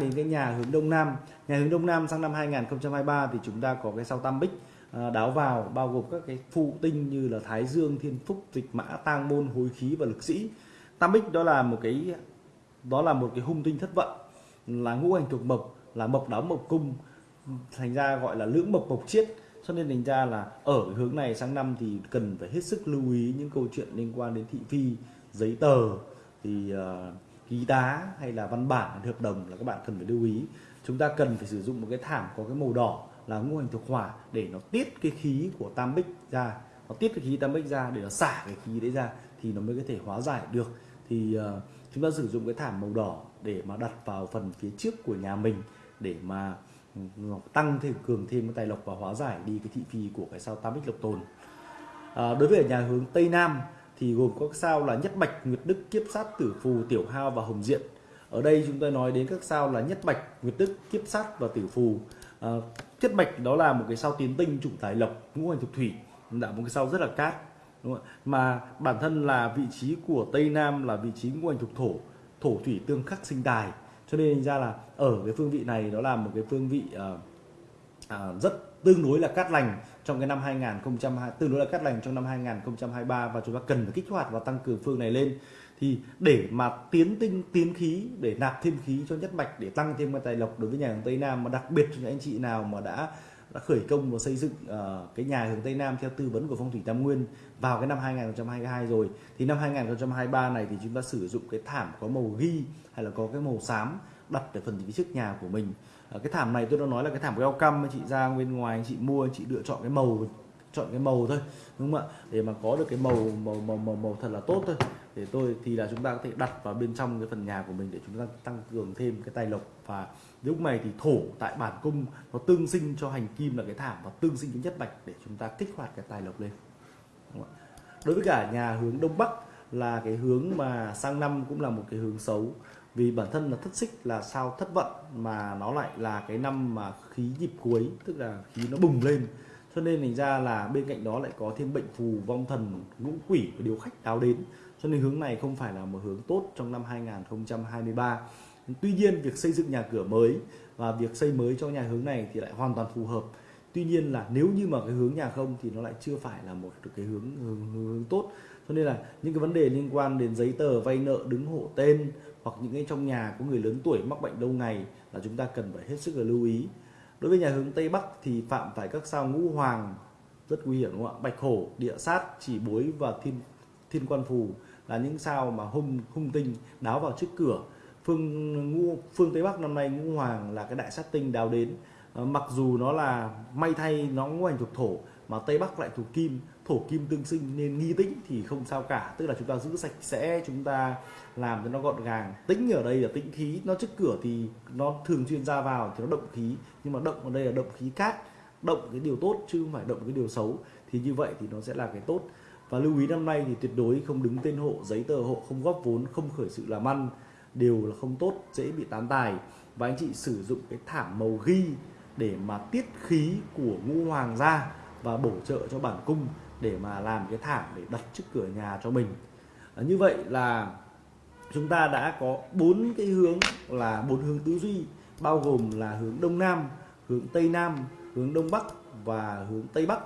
đến cái nhà hướng đông nam. Nhà hướng đông nam sang năm 2023 thì chúng ta có cái sao tam bích à, đáo vào bao gồm các cái phụ tinh như là thái dương thiên phúc dịch mã tang môn hối khí và lực sĩ. Tam bích đó là một cái đó là một cái hung tinh thất vận là ngũ hành thuộc mộc là mộc đáo mộc cung thành ra gọi là lưỡng mộc mộc chiết. Cho nên thành ra là ở hướng này sang năm thì cần phải hết sức lưu ý những câu chuyện liên quan đến thị phi giấy tờ. Thì uh, ký tá hay là văn bản hợp đồng là các bạn cần phải lưu ý. Chúng ta cần phải sử dụng một cái thảm có cái màu đỏ là ngũ hành thuộc hỏa để nó tiết cái khí của tam bích ra. Nó tiết cái khí tam bích ra để nó xả cái khí đấy ra thì nó mới có thể hóa giải được. Thì uh, chúng ta sử dụng cái thảm màu đỏ để mà đặt vào phần phía trước của nhà mình để mà ừ, tăng thêm cường thêm cái tài lộc và hóa giải đi cái thị phi của cái sao tam bích lộc tồn. À, đối với ở nhà hướng tây nam thì gồm các sao là nhất bạch nguyệt đức kiếp sát tử phù tiểu hao và hồng diện ở đây chúng ta nói đến các sao là nhất bạch nguyệt đức kiếp sát và tử phù. À, nhất bạch đó là một cái sao tiến tinh chủ tài lộc ngũ hành thuộc thủy là một cái sao rất là cát đúng không? mà bản thân là vị trí của tây nam là vị trí ngũ hành thuộc thổ thổ thủy tương khắc sinh tài. Cho nên ra là ở cái phương vị này nó là một cái phương vị uh, uh, rất tương đối là cát lành trong cái năm 2020 tương đối là cát lành trong năm 2023 và chúng ta cần phải kích hoạt và tăng cường phương này lên. Thì để mà tiến tinh tiến khí để nạp thêm khí cho nhất mạch để tăng thêm cái tài lộc đối với nhà hướng Tây Nam mà đặc biệt cho những anh chị nào mà đã đã khởi công và xây dựng uh, cái nhà hướng Tây Nam theo tư vấn của phong thủy Tam Nguyên vào cái năm 2022 rồi thì năm 2023 này thì chúng ta sử dụng cái thảm có màu ghi hay là có cái màu xám đặt ở phần phía trước nhà của mình. À, cái thảm này tôi đã nói là cái thảm welcome chị ra bên ngoài chị mua chị lựa chọn cái màu chọn cái màu thôi đúng không ạ? Để mà có được cái màu màu màu màu, màu thật là tốt thôi. Để tôi thì là chúng ta có thể đặt vào bên trong cái phần nhà của mình để chúng ta tăng cường thêm cái tài lộc. Và lúc này thì thổ tại bản cung nó tương sinh cho hành kim là cái thảm và tương sinh cái nhất bạch để chúng ta kích hoạt cái tài lộc lên. Đối với cả nhà hướng đông bắc là cái hướng mà sang năm cũng là một cái hướng xấu vì bản thân là thất xích là sao thất vận mà nó lại là cái năm mà khí nhịp cuối tức là khí nó bùng lên. Cho nên thành ra là bên cạnh đó lại có thêm bệnh phù vong thần ngũ quỷ và điều khách đáo đến. Cho nên hướng này không phải là một hướng tốt trong năm 2023 tuy nhiên việc xây dựng nhà cửa mới và việc xây mới cho nhà hướng này thì lại hoàn toàn phù hợp. Tuy nhiên là nếu như mà cái hướng nhà không thì nó lại chưa phải là một cái hướng hướng, hướng tốt cho nên là những cái vấn đề liên quan đến giấy tờ vay nợ đứng hộ tên hoặc những cái trong nhà có người lớn tuổi mắc bệnh lâu ngày là chúng ta cần phải hết sức là lưu ý. Đối với nhà hướng tây bắc thì phạm phải các sao ngũ hoàng rất nguy hiểm đúng không ạ? Bạch hổ địa sát chỉ bối và thiên thiên quan phù là những sao mà hung hung tinh đáo vào trước cửa. Phương ngũ phương tây bắc năm nay ngũ hoàng là cái đại sát tinh đào đến. À, mặc dù nó là may thay nó ngũ hành thuộc thổ mà tây bắc lại thuộc kim thổ kim tương sinh nên nghi tĩnh thì không sao cả. Tức là chúng ta giữ sạch sẽ, chúng ta làm cho nó gọn gàng. Tĩnh ở đây là tĩnh khí. Nó trước cửa thì nó thường xuyên ra vào thì nó động khí. Nhưng mà động ở đây là động khí cát. Động cái điều tốt chứ không phải động cái điều xấu. Thì như vậy thì nó sẽ là cái tốt. Và lưu ý năm nay thì tuyệt đối không đứng tên hộ, giấy tờ hộ, không góp vốn, không khởi sự làm ăn. Đều là không tốt, dễ bị tán tài. Và anh chị sử dụng cái thảm màu ghi để mà tiết khí của ngũ hoàng ra và bổ trợ cho bản cung để mà làm cái thảm để đặt trước cửa nhà cho mình. À, như vậy là chúng ta đã có bốn cái hướng là bốn hướng tư duy bao gồm là hướng đông nam hướng tây nam hướng đông bắc và hướng tây bắc.